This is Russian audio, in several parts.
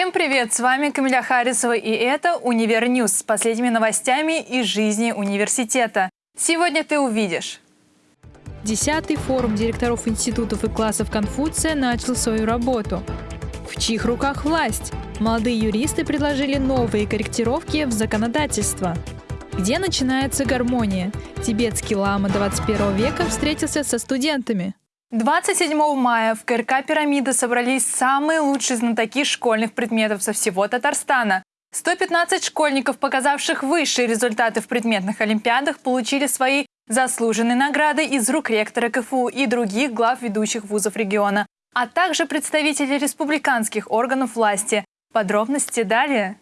Всем привет! С вами Камиля Харисова и это «Univer News» с последними новостями из жизни университета. Сегодня ты увидишь. Десятый форум директоров институтов и классов Конфуция начал свою работу. В чьих руках власть? Молодые юристы предложили новые корректировки в законодательство. Где начинается гармония? Тибетский лама 21 века встретился со студентами. 27 мая в КРК «Пирамида» собрались самые лучшие знатоки школьных предметов со всего Татарстана. 115 школьников, показавших высшие результаты в предметных олимпиадах, получили свои заслуженные награды из рук ректора КФУ и других глав ведущих вузов региона, а также представители республиканских органов власти. Подробности далее.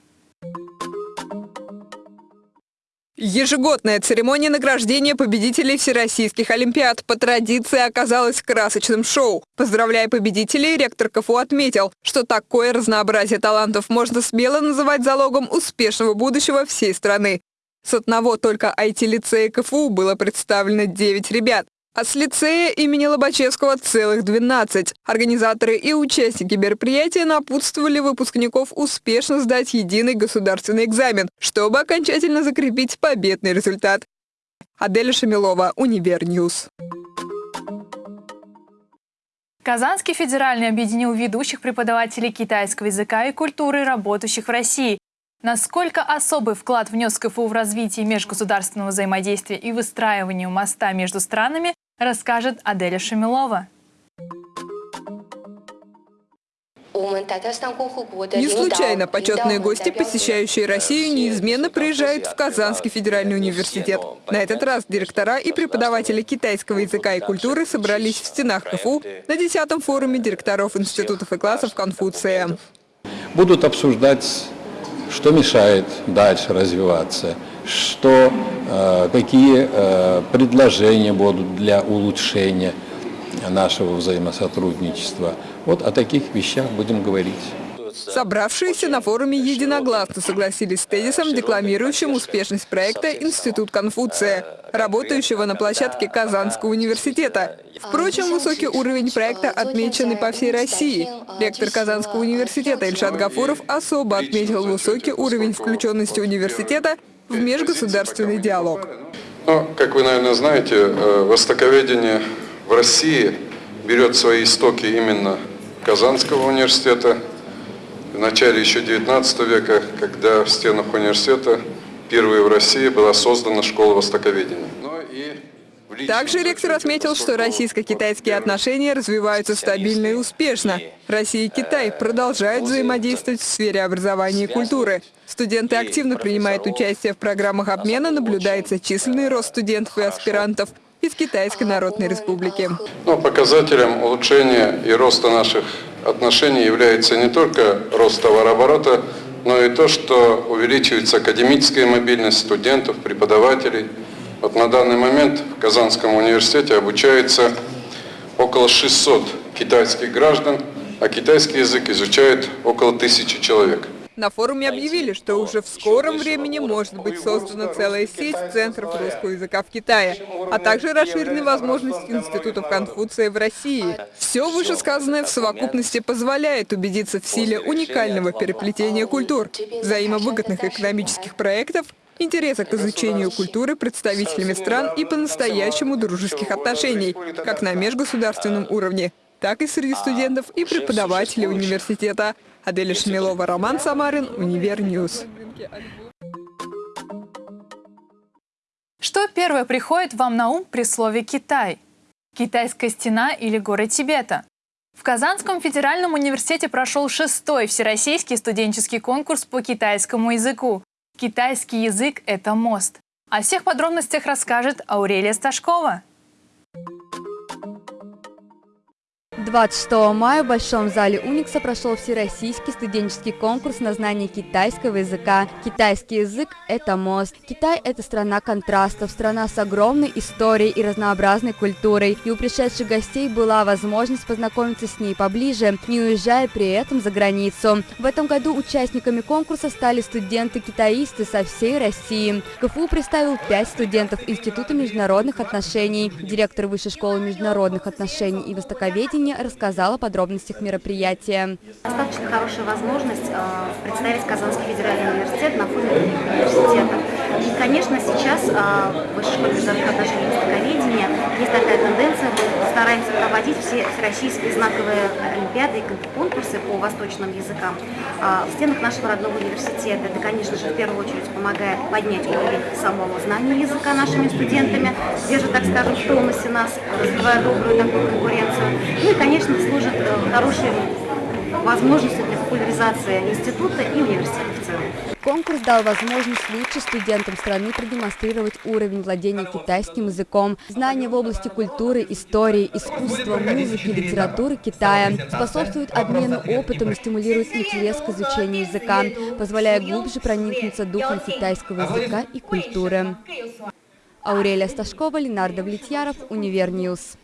Ежегодная церемония награждения победителей всероссийских олимпиад по традиции оказалась красочным шоу. Поздравляя победителей, ректор КФУ отметил, что такое разнообразие талантов можно смело называть залогом успешного будущего всей страны. С одного только IT-лицея КФУ было представлено 9 ребят. А с лицея имени Лобачевского целых 12. Организаторы и участники мероприятия напутствовали выпускников успешно сдать единый государственный экзамен, чтобы окончательно закрепить победный результат. Аделя Шамилова, Univer News. Казанский федеральный объединил ведущих преподавателей китайского языка и культуры, работающих в России. Насколько особый вклад внес КФУ в развитие межгосударственного взаимодействия и выстраивание моста между странами, расскажет Аделя Шамилова. Не случайно почетные гости, посещающие Россию, неизменно приезжают в Казанский федеральный университет. На этот раз директора и преподаватели китайского языка и культуры собрались в стенах КФУ на 10-м форуме директоров институтов и классов Конфуция. Будут обсуждать, что мешает дальше развиваться, что, э, какие э, предложения будут для улучшения нашего взаимосотрудничества. Вот о таких вещах будем говорить. Собравшиеся на форуме единогласно согласились с тезисом, декламирующим успешность проекта «Институт Конфуция», работающего на площадке Казанского университета. Впрочем, высокий уровень проекта отмечен и по всей России. Ректор Казанского университета Ильшат Гафуров особо отметил высокий уровень включенности университета в межгосударственный диалог. Ну, как вы, наверное, знаете, э, востоковедение в России берет свои истоки именно Казанского университета. В начале еще 19 века, когда в стенах университета впервые в России была создана школа востоковедения. Также ректор отметил, что российско-китайские отношения развиваются стабильно и успешно. Россия и Китай продолжают взаимодействовать в сфере образования и культуры. Студенты активно принимают участие в программах обмена, наблюдается численный рост студентов и аспирантов из Китайской Народной Республики. Но ну, показателем улучшения и роста наших отношений является не только рост товарооборота, но и то, что увеличивается академическая мобильность студентов, преподавателей, вот на данный момент в Казанском университете обучается около 600 китайских граждан, а китайский язык изучает около тысячи человек. На форуме объявили, что уже в скором времени может быть создана целая сеть центров русского языка в Китае, а также расширены возможности институтов Конфуция в России. Все вышесказанное в совокупности позволяет убедиться в силе уникального переплетения культур, взаимовыгодных экономических проектов интереса к изучению культуры представителями стран и по-настоящему дружеских отношений, как на межгосударственном уровне, так и среди студентов и преподавателей университета. Аделя Шамилова, Роман Самарин, Univer News. Что первое приходит вам на ум при слове «Китай»? Китайская стена или горы Тибета? В Казанском федеральном университете прошел шестой всероссийский студенческий конкурс по китайскому языку. Китайский язык – это мост. О всех подробностях расскажет Аурелия Сташкова. 26 мая в Большом зале Уникса прошел всероссийский студенческий конкурс на знание китайского языка. Китайский язык – это мост. Китай – это страна контрастов, страна с огромной историей и разнообразной культурой. И у пришедших гостей была возможность познакомиться с ней поближе, не уезжая при этом за границу. В этом году участниками конкурса стали студенты-китаисты со всей России. КФУ представил пять студентов Института международных отношений. Директор Высшей школы международных отношений и востоковедения рассказала о подробностях мероприятия. Достаточно хорошая возможность э, представить Казанский федеральный университет на фоне других университетов. И, конечно, сейчас в Высшей школе международных отношений и востоковедения есть такая тенденция, мы стараемся проводить все всероссийские знаковые олимпиады и конкурсы по восточным языкам э, в стенах нашего родного университета. Это, конечно же, в первую очередь помогает поднять уровень самого знания языка нашими студентами, держит, так скажем, в тонусе нас, развивая добрую такую конкуренцию. Ну и, конечно, служит хорошей возможностью для популяризации института и университета в целом. Конкурс дал возможность лучшим студентам страны продемонстрировать уровень владения китайским языком, знания в области культуры, истории, искусства, музыки, литературы Китая, способствует обмену опытом и стимулирует интерес к изучению языка, позволяя глубже проникнуться духом китайского языка и культуры. Аурелия Сташкова, Ленар Давлетьяров, Univer News.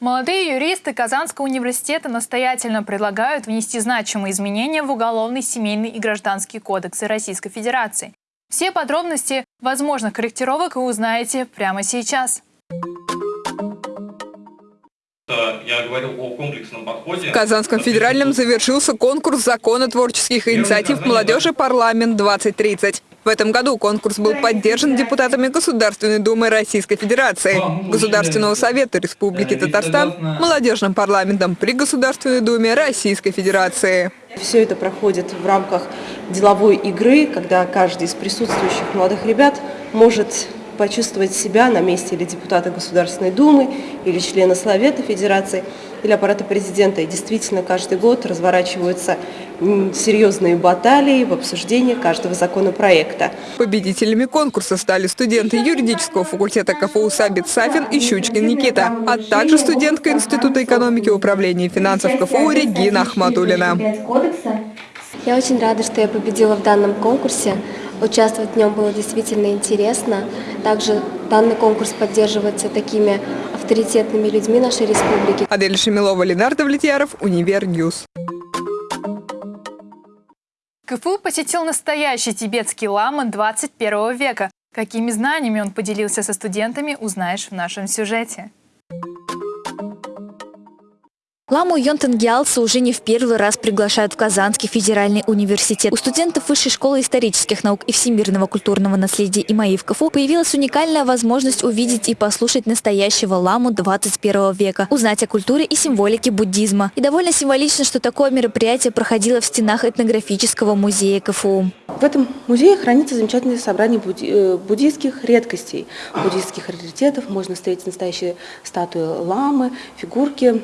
Молодые юристы Казанского университета настоятельно предлагают внести значимые изменения в Уголовный, Семейный и Гражданский кодексы Российской Федерации. Все подробности возможных корректировок вы узнаете прямо сейчас. Я говорил о комплексном подходе. В Казанском федеральном завершился конкурс закона творческих инициатив молодежи «Парламент-2030». В этом году конкурс был поддержан депутатами Государственной Думы Российской Федерации, Государственного Совета Республики Татарстан, молодежным парламентом при Государственной Думе Российской Федерации. Все это проходит в рамках деловой игры, когда каждый из присутствующих молодых ребят может почувствовать себя на месте или депутата Государственной Думы, или члена Совета Федерации, или аппарата президента. И действительно, каждый год разворачиваются серьезные баталии в обсуждении каждого законопроекта. Победителями конкурса стали студенты юридического факультета КФУ Сабит Сафин и Щучкин Никита, а также студентка Института экономики и управления финансов КФУ Регина Ахматулина. Я очень рада, что я победила в данном конкурсе. Участвовать в нем было действительно интересно. Также данный конкурс поддерживается такими авторитетными людьми нашей республики. Аделя Шамилова, Ленар Давлетьяров, Univer News. КФУ посетил настоящий тибетский лама 21 века. Какими знаниями он поделился со студентами, узнаешь в нашем сюжете. Ламу Йонтен Гиалса уже не в первый раз приглашают в Казанский федеральный университет. У студентов Высшей школы исторических наук и всемирного культурного наследия ИМАИ в КФУ появилась уникальная возможность увидеть и послушать настоящего ламу 21 века, узнать о культуре и символике буддизма. И довольно символично, что такое мероприятие проходило в стенах этнографического музея КФУ. В этом музее хранится замечательное собрание э, буддийских редкостей, буддийских раритетов. Можно встретить настоящие статуи ламы, фигурки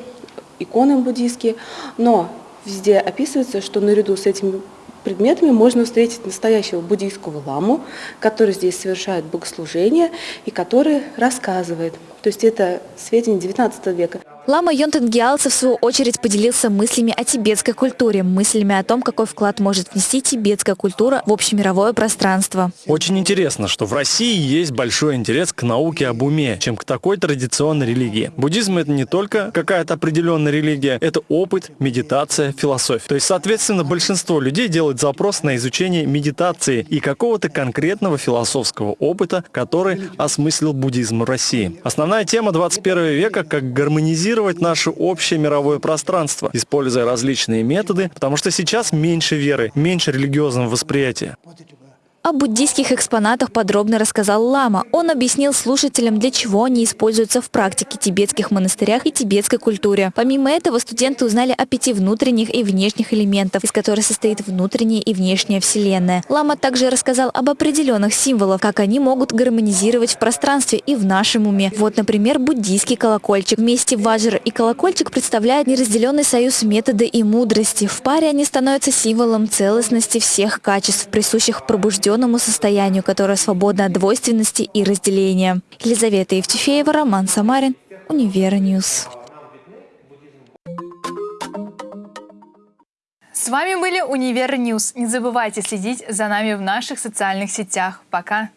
иконы буддийские, но везде описывается, что наряду с этими предметами можно встретить настоящего буддийского ламу, который здесь совершает богослужение и который рассказывает. То есть это сведения 19 века. Лама Йонтен Гиалца, в свою очередь, поделился мыслями о тибетской культуре, мыслями о том, какой вклад может внести тибетская культура в общемировое пространство. Очень интересно, что в России есть большой интерес к науке об уме, чем к такой традиционной религии. Буддизм — это не только какая-то определенная религия, это опыт, медитация, философия. То есть, соответственно, большинство людей делает запрос на изучение медитации и какого-то конкретного философского опыта, который осмыслил буддизм в России. Основная тема 21 века — как гармонизировать анализировать наше общее мировое пространство, используя различные методы, потому что сейчас меньше веры, меньше религиозного восприятия. О буддийских экспонатах подробно рассказал Лама. Он объяснил слушателям, для чего они используются в практике тибетских монастырях и тибетской культуре. Помимо этого, студенты узнали о пяти внутренних и внешних элементах, из которых состоит внутренняя и внешняя вселенная. Лама также рассказал об определенных символах, как они могут гармонизировать в пространстве и в нашем уме. Вот, например, буддийский колокольчик. Вместе ваджра и колокольчик представляют неразделенный союз метода и мудрости. В паре они становятся символом целостности всех качеств, присущих пробужденным определенному состоянию, которое свободно от двойственности и разделения. Елизавета Евтефеева, Роман Самарин, Univer News. С вами были Univer News. Не забывайте следить за нами в наших социальных сетях. Пока!